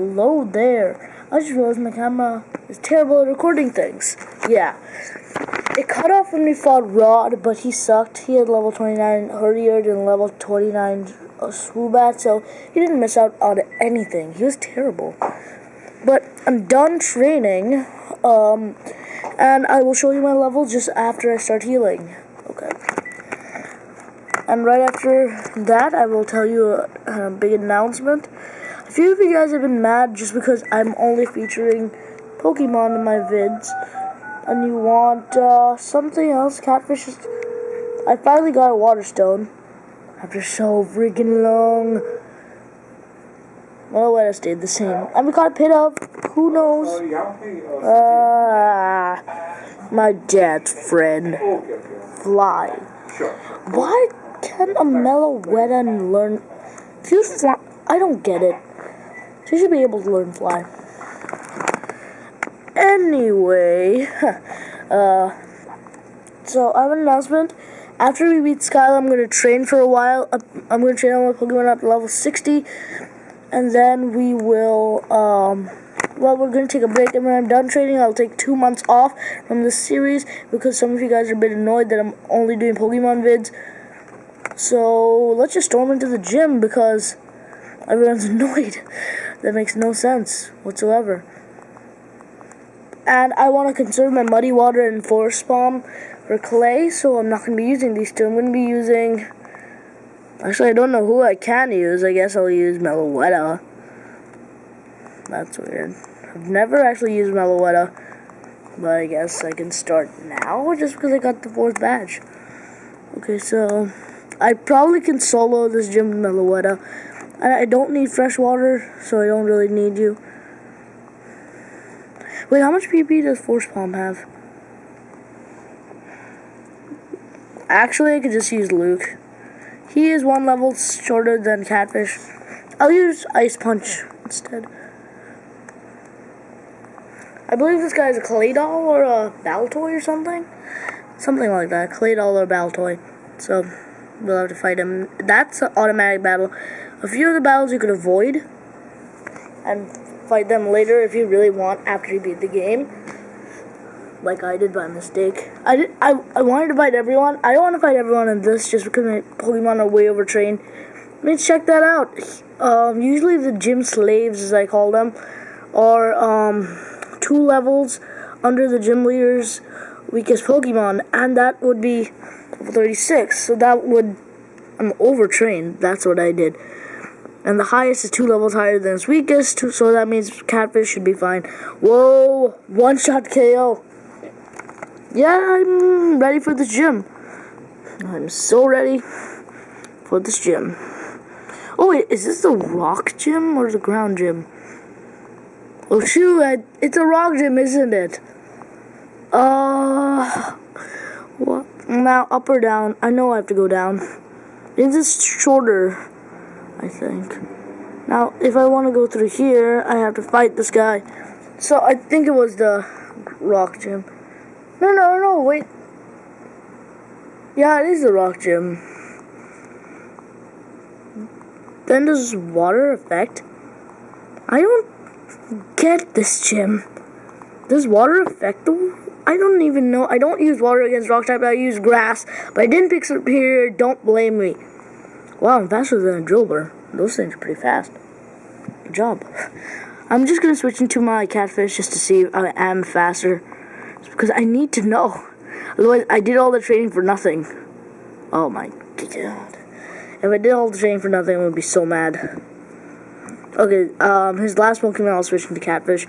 Hello there. I just realized my camera is terrible at recording things. Yeah. It cut off when we fought Rod, but he sucked. He had level 29 Herdiard and level 29 uh, Swoobat, so he didn't miss out on anything. He was terrible. But I'm done training, um, and I will show you my level just after I start healing. Okay. And right after that, I will tell you a, a big announcement. A few of you guys have been mad just because I'm only featuring Pokemon in my vids. And you want uh, something else. Catfish is... I finally got a Waterstone. After so freaking long. Well, I stayed the same. And we got a Pidove. Who knows? Uh, my dad's friend. Fly. Why can a Meloetta learn... If you fly... I don't get it. She should be able to learn fly. Anyway, uh, so I have an announcement. After we beat Skyla, I'm going to train for a while. I'm going to train on my Pokemon up to level 60. And then we will, um, well, we're going to take a break. And when I'm done training, I'll take two months off from this series. Because some of you guys are a bit annoyed that I'm only doing Pokemon vids. So, let's just storm into the gym because everyone's annoyed. That makes no sense whatsoever. And I want to conserve my muddy water and forest bomb for clay, so I'm not going to be using these two. I'm going to be using... Actually, I don't know who I can use. I guess I'll use Meloetta. That's weird. I've never actually used Meloetta. But I guess I can start now, just because I got the fourth badge. Okay, so... I probably can solo this gym Meloetta. I don't need fresh water, so I don't really need you. Wait, how much PP does Force Palm have? Actually, I could just use Luke. He is one level shorter than Catfish. I'll use Ice Punch instead. I believe this guy is a Claydol or a Baltoy or something. Something like that. Claydol or Baltoy. So, we'll have to fight him. That's an automatic battle. A few of the battles you could avoid and fight them later if you really want after you beat the game. Like I did by mistake. I did, I, I wanted to fight everyone. I don't want to fight everyone in this just because my Pokemon are way overtrained. Let's check that out. Um, usually the gym slaves, as I call them, are um, two levels under the gym leader's weakest Pokemon, and that would be 36. So that would I'm overtrained. That's what I did. And the highest is two levels higher than its weakest, so that means Catfish should be fine. Whoa! One shot KO. Yeah, I'm ready for this gym. I'm so ready for this gym. Oh wait, is this the rock gym or the ground gym? Oh shoot, it's a rock gym, isn't it? Uh, what? Now up or down? I know I have to go down. Is this shorter? I think. Now, if I want to go through here, I have to fight this guy. So, I think it was the rock gym. No, no, no, wait. Yeah, it is the rock gym. Then does water affect? I don't get this gym. Does water affect the... I don't even know. I don't use water against rock type. I use grass. But I didn't pick Serperior. Don't blame me. Wow, I'm faster than a driller. Those things are pretty fast. Good job. I'm just to switch into my catfish just to see if I am faster. Because I need to know. Otherwise, I did all the training for nothing. Oh my god. If I did all the training for nothing, I would be so mad. Okay, um, his last Pokemon, I'll switch into Catfish.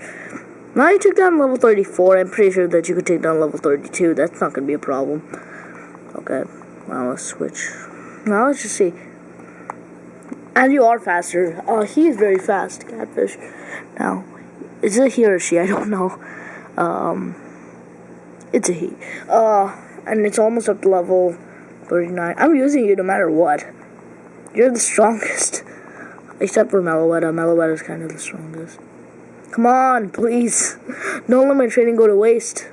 Now you took down level 34. I'm pretty sure that you could take down level 32. That's not to be a problem. Okay, now let's switch. Now let's just see. And you are faster. Uh, he is very fast, Catfish. Now, is it he or she? I don't know. Um, it's a he. Uh, and it's almost up to level 39. I'm using you no matter what. You're the strongest. Except for Meloetta. Is kind of the strongest. Come on, please. Don't let my training go to waste.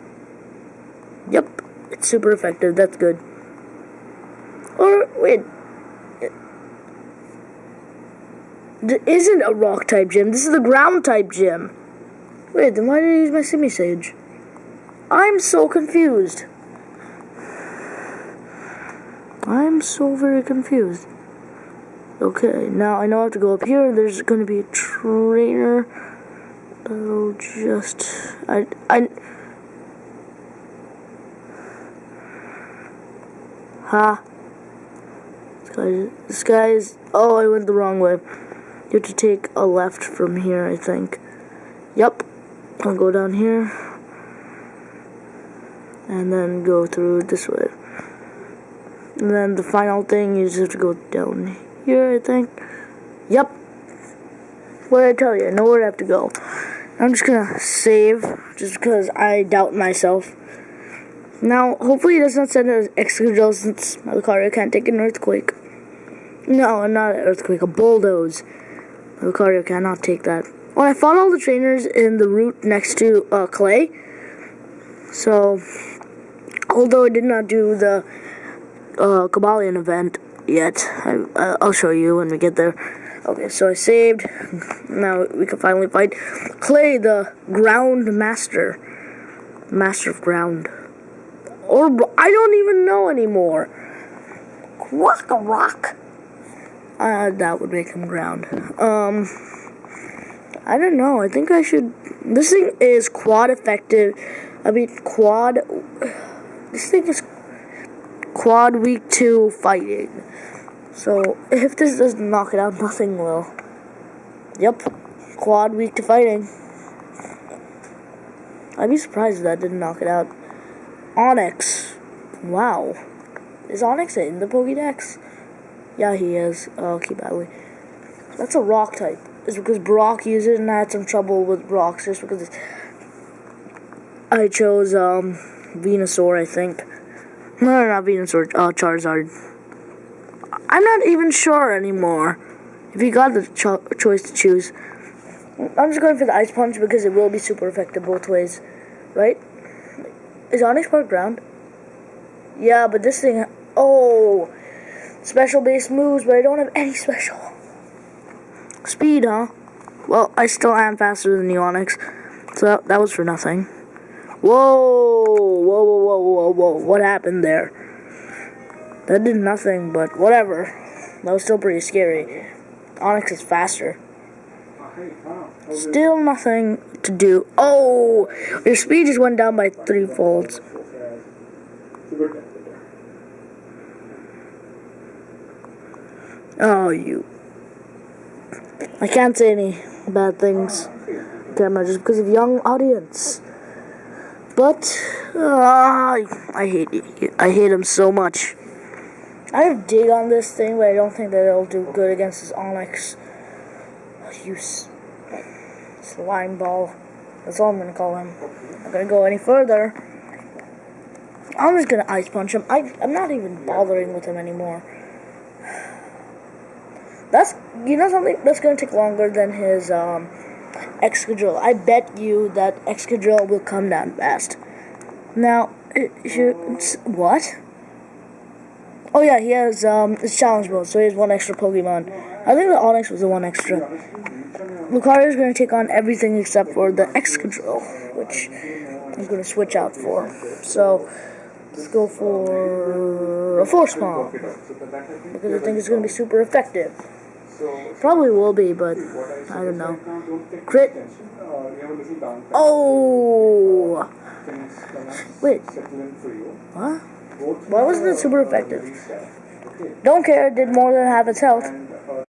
Yep, it's super effective. That's good. Or, wait, This isn't a rock type gym. This is the ground type gym. Wait, then why did I use my Simisage? I'm so confused. I'm so very confused. Okay, now I know I have to go up here. There's going to be a trainer. That'll just... I... I... Ha. Guy, this guy is... Oh, I went the wrong way. You have to take a left from here, I think. Yep. I'll go down here. And then go through this way. And then the final thing, you just have to go down here, I think. Yep. What did I tell you? I know where I have to go. I'm just gonna save, just because I doubt myself. Now, hopefully it does not send an Excadrill since my Lucario can't take an earthquake. No, not an earthquake, a bulldoze. Lucario cannot take that. Well, I fought all the trainers in the route next to uh, Clay. So, although I did not do the uh, Cobalion event yet, I, will show you when we get there. Okay, so I saved. Now we can finally fight Clay, the Ground Master. Master of Ground. Or, I don't even know anymore. Rock a rock. Uh, that would make him ground. Um, I don't know. I think I should. This thing is quad effective. I mean, quad. This thing is quad week two fighting. So, if this doesn't knock it out, nothing will. Yep. Quad week to fighting. I'd be surprised if that didn't knock it out. Onix. Wow. Is Onix in the Pokédex? Yeah, he is. Oh, okay, badly. That's a rock type. It's because Brock used it and I had some trouble with rocks just because I chose um, Venusaur, I think. No, not Venusaur, uh, Charizard. I'm not even sure anymore if you got the cho choice to choose. I'm just going for the Ice Punch because it will be super effective both ways, right? Is Onix part ground? Yeah, but this thing... Oh! Special base moves, but I don't have any special. Speed, huh? Well, I still am faster than the Onix. So that, that was for nothing. Whoa! Whoa, whoa, whoa, whoa, whoa. What happened there? That did nothing, but whatever. That was still pretty scary. Onix is faster. Still nothing to do. Oh, your speed just went down by three folds. Oh, you. I can't say any bad things camera just because of young audience. But uh, I hate I hate him so much. I have dig on this thing, but I don't think that it'll do good against this Onix. Use slime ball. That's all I'm gonna call him. Not gonna go any further. I'm just gonna ice punch him. I I'm not even bothering with him anymore. That's you know something that's gonna take longer than his um Excadrill. I bet you that Excadrill will come down fast. Now, what? Oh yeah, he has um his challenge mode, so he has one extra Pokemon. I think the Onix was the one extra. Lucario is going to take on everything except for the Excadrill, which I'm to switch out for. So, let's go for a Force Palm, because I think it's going to be super effective. Probably will be, but I don't know. Crit. Oh! Wait. What? Why wasn't it super effective? Don't care, did more than half its health.